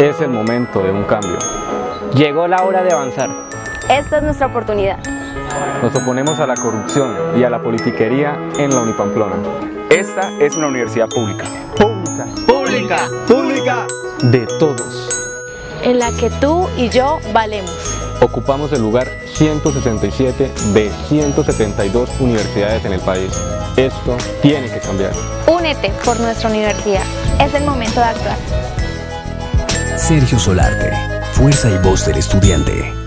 Es el momento de un cambio. Llegó la hora de avanzar. Esta es nuestra oportunidad. Nos oponemos a la corrupción y a la politiquería en la Unipamplona. Esta es una universidad pública. Pública. Pública. Pública. De todos. En la que tú y yo valemos. Ocupamos el lugar 167 de 172 universidades en el país. Esto tiene que cambiar. Únete por nuestra universidad. Es el momento de actuar. Sergio Solarte, fuerza y voz del estudiante.